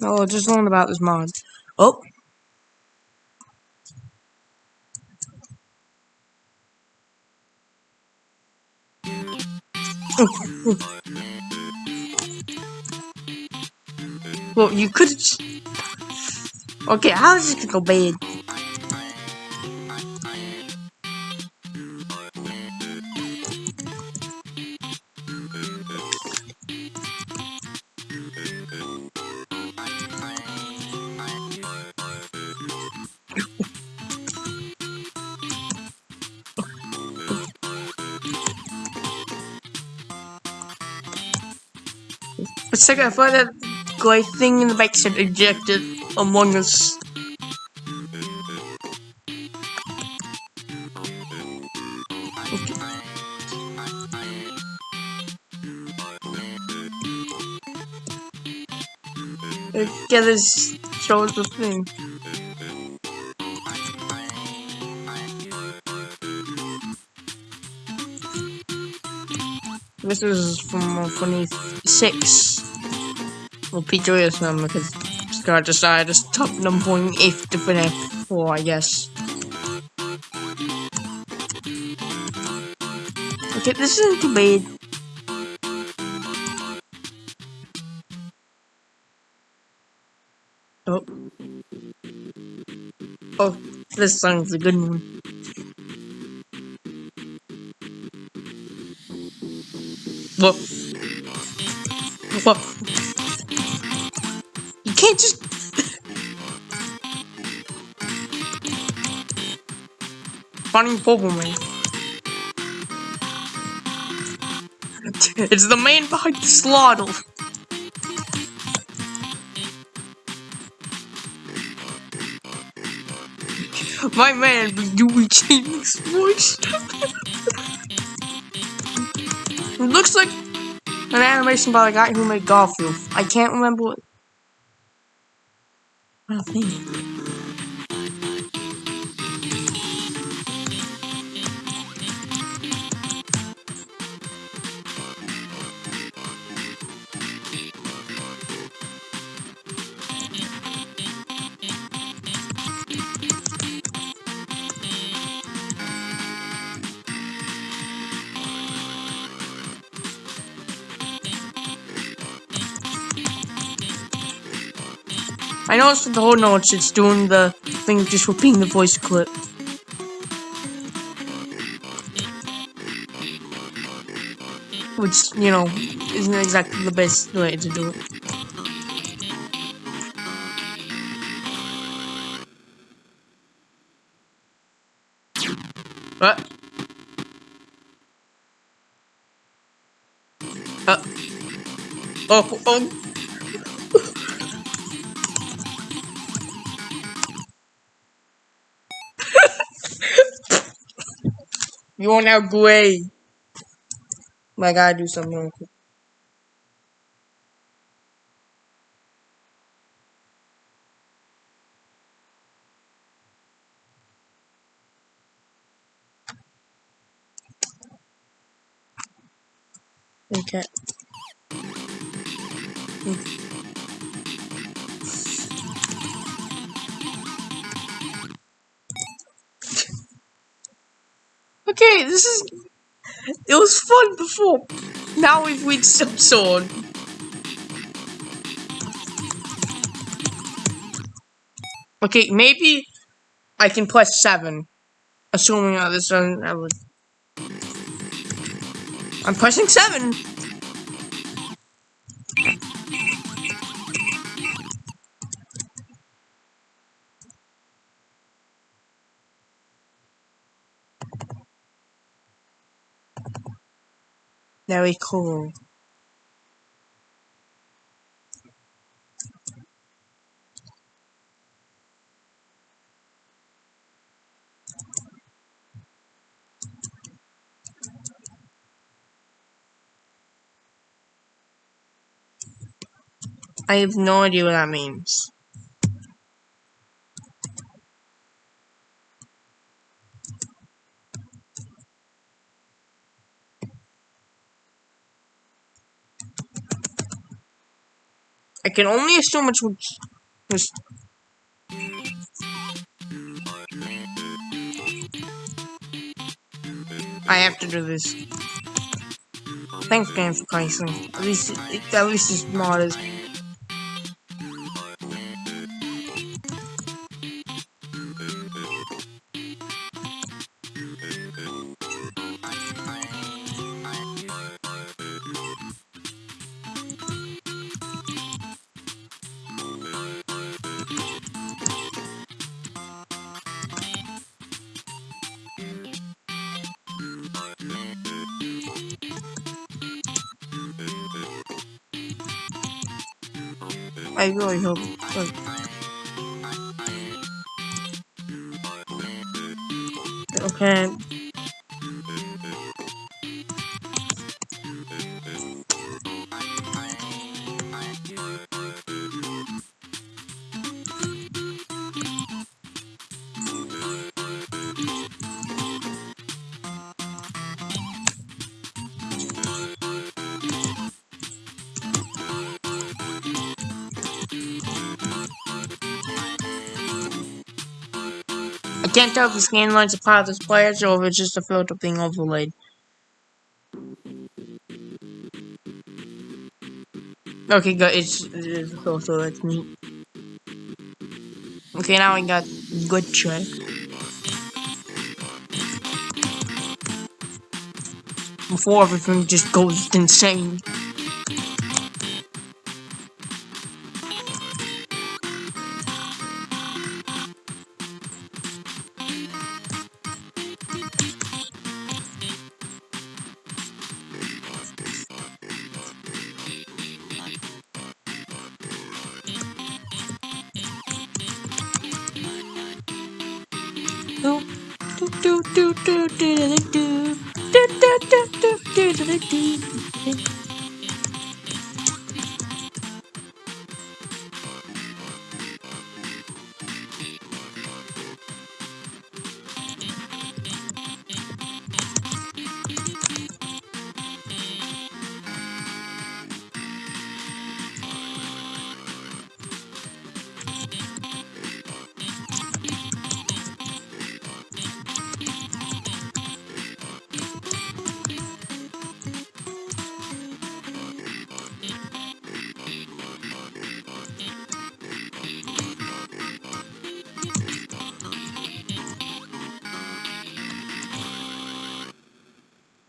Oh, just learned about this mod. Oh. well, you could. Okay, how is this gonna go bad? A second, I thought that gray thing in the back said ejected Among Us. Okay. Okay, this shows the thing. This is from uh, 26. Well, P2S number because Scott decided to stop number point if to finish 4, I guess. Okay, this isn't too bad. Oh. Oh, this song's a good one. Whoa. Whoa. You can't just... Funny Pokemon. It's the man behind the slaughter. My man be doing voice. it looks like an animation by the guy who made Garfield. I can't remember what. I think. I noticed with the whole notes, it's doing the thing, just repeating the voice clip. Which, you know, isn't exactly the best way to do it. What? Uh. Oh, oh. You are now gray. I gotta do something real quick. Okay. Okay, this is. It was fun before. Now we've reached some sword. Okay, maybe I can press seven, assuming that this doesn't. I'm pressing seven. Very cool. I have no idea what that means. I can only assume it's. I have to do this. Thanks, game, for Christ's At least, at least it's not as I really hope. Like, okay. Can't tell if the scan lines are part of this players or if it's just a filter being overlaid. Okay, good. It's, it's a filter. That's neat. Okay, now we got good check. Before everything just goes insane.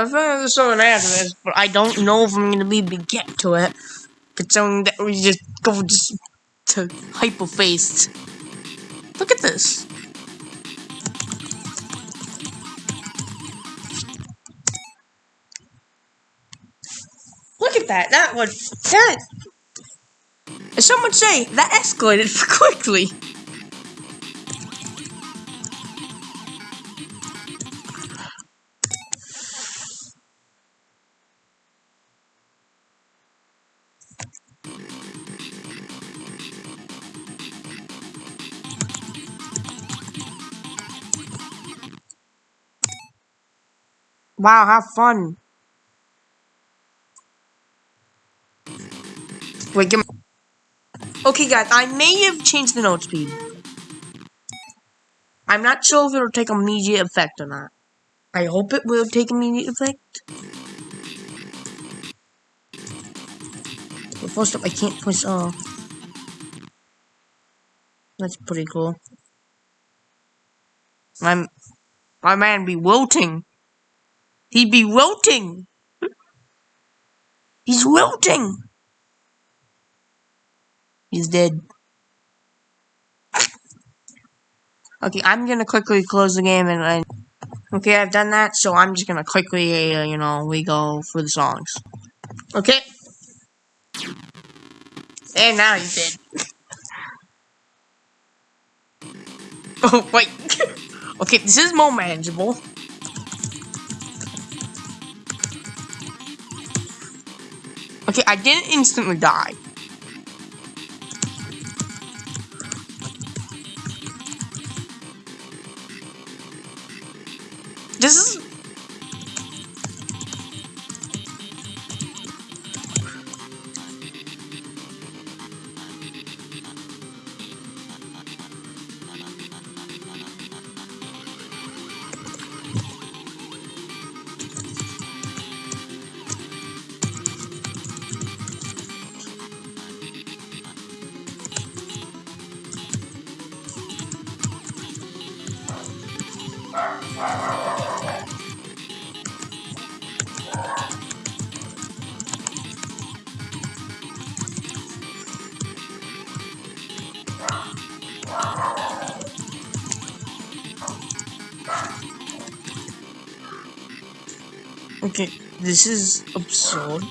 I think uh, there's something after this, but I don't know if I'm gonna be able to get to it. Considering that we just go just to hyperface. Look at this. Look at that. That would that. As someone say, that escalated quickly. Wow, have fun. Wait, give me... Okay, guys, I may have changed the note speed. I'm not sure if it'll take immediate effect or not. I hope it will take immediate effect. But first up, I can't push off. That's pretty cool. My, my man be wilting. He'd be wilting. He's wilting. He's dead. Okay, I'm gonna quickly close the game and, and okay, I've done that, so I'm just gonna quickly, uh, you know, we go for the songs. Okay. And now he's dead. oh wait. okay, this is more manageable. Okay, I didn't instantly die. Okay, this is absurd.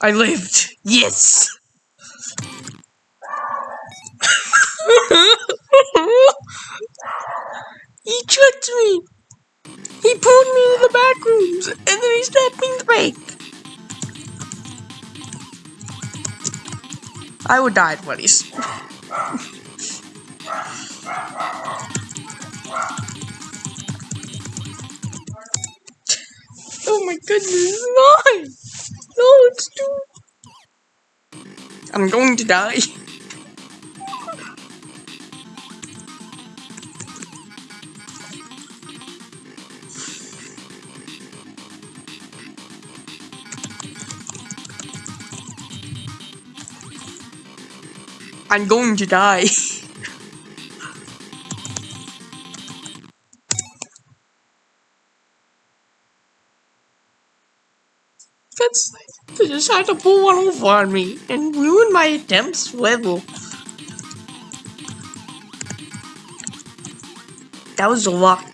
I lived. Yes. he tricked me. He pulled me to the back rooms, and then he stabbed me in the back. I would die, buddies. oh my goodness, no! No, it's too... I'm going to die. I'm going to die. had to pull one over on me and ruin my attempts level. That was luck.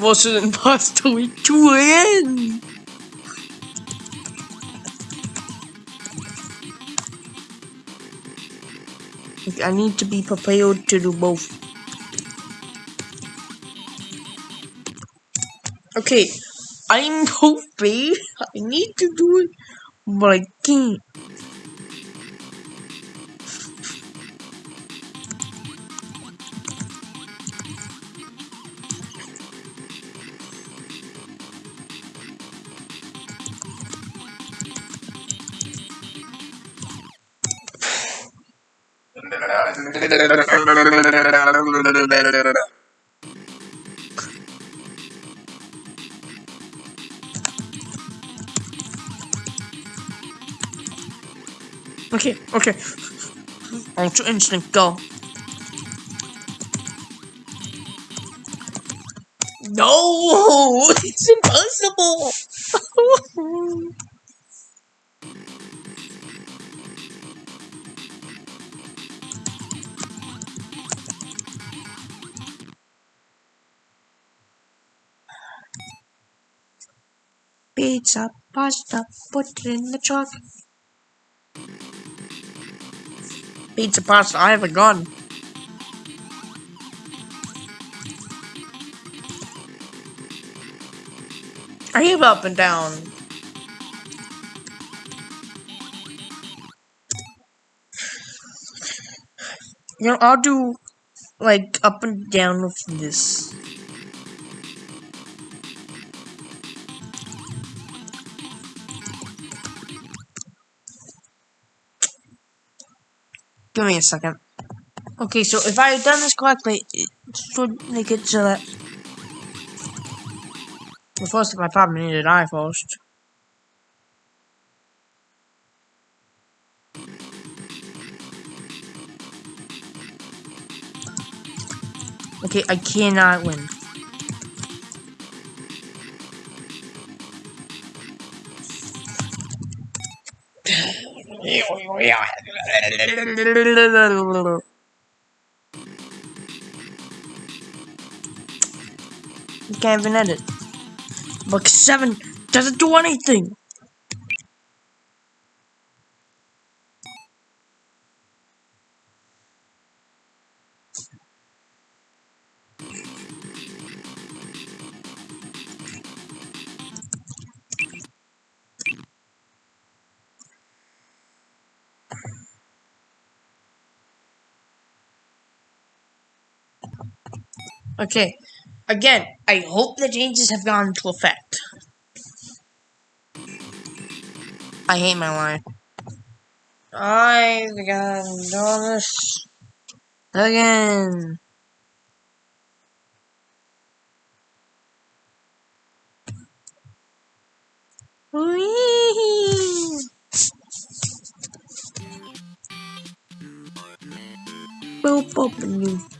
Was it imposter week 2 again? I need to be prepared to do both. Okay, I'm hoping I need to do it, but I can't. Okay, okay. Ultra instinct, go. No! It's impossible! Pizza, pasta, put it in the truck. Pizza, pasta, I have a gun. I have up and down. You know, I'll do like up and down with this. Give me a second. Okay, so if I had done this correctly, it should make it so uh, that... Well, first, I probably need to die first. Okay, I cannot win. You can't even edit. Book 7 doesn't do anything! Okay, again, I hope the changes have gone into effect. I hate my life. I've got do this again. Whee! Boop, boop, and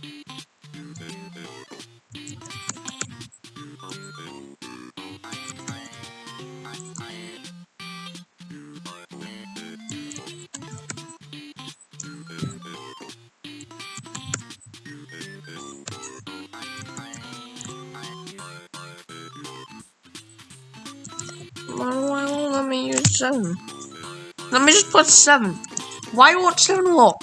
seven. Let me just put seven. Why won't seven work?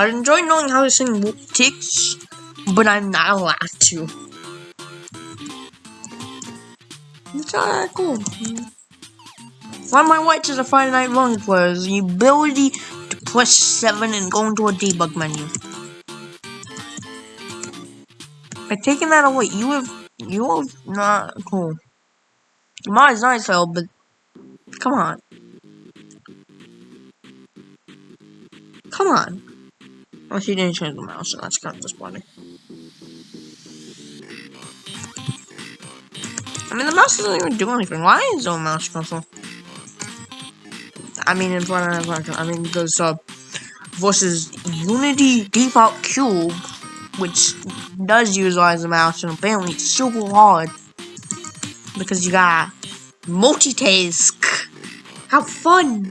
I enjoy knowing how to sing ticks, but I'm not allowed to. It's alright, cool. Of my whites is a Friday Night Funkin' player the ability to press 7 and go into a debug menu. By taking that away, you have you have not cool. Mine is nice though, but come on. Come on. Oh, she didn't change the mouse, so that's kind of disappointing. I mean, the mouse doesn't even do anything. Why is there a mouse control? I mean, in front of I mean, there's uh, versus Unity Default Cube, which does utilize the mouse, and apparently it's super hard because you got multitask. How fun!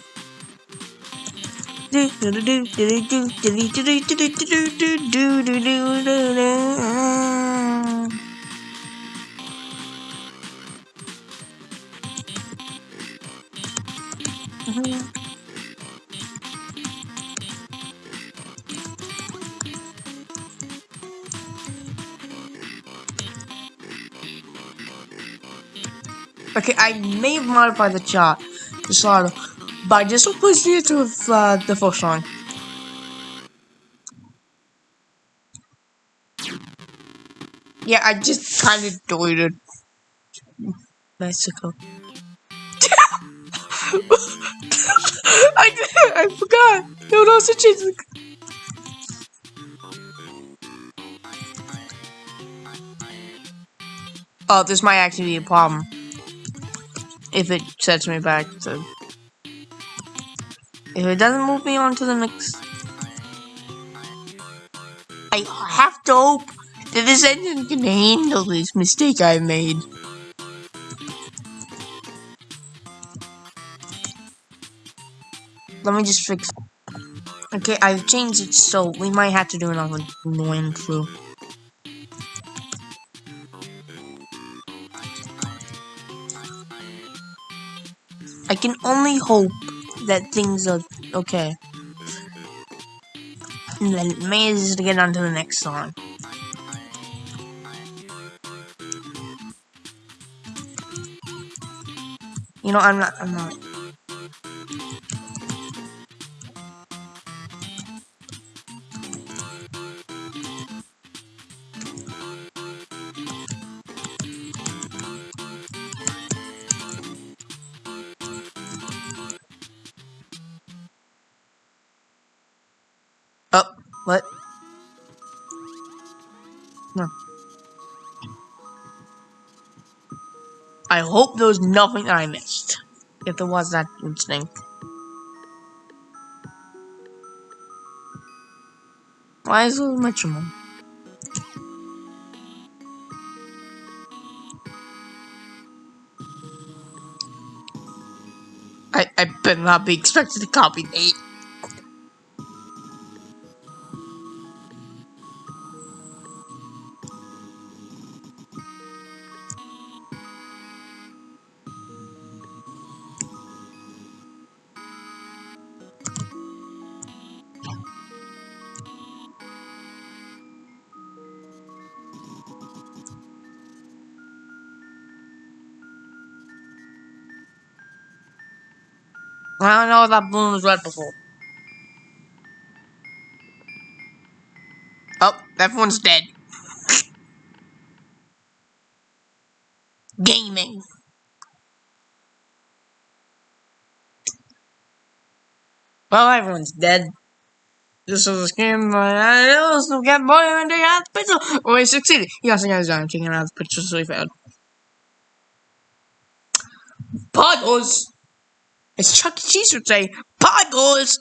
Okay, I may have modified the chart, the slide, but I just replaced it with uh, the first one. Yeah, I just kind of deleted Mexico. I did I forgot. No, no, also change the. Oh, this might actually be a problem if it sets me back to if it doesn't move me on to the next I have to hope that this engine can handle this mistake I made. Let me just fix Okay, I've changed it so we might have to do another run through. I can only hope that things are okay. And then manage to get on to the next song. You know, I'm not, I'm not. Hope there was nothing I missed. If there was that instinct. Why is it metronome? I, I better not be expected to copy eight. I don't know if that balloon was red before. Oh, Everyone's dead. Gaming. Well, everyone's dead. This is a scam, but I also got boy and they had the pixel. Oh, he succeeded. He also got his own taking out the picture, so he failed. Puddles! As Chuck E. Cheese would say, puddles!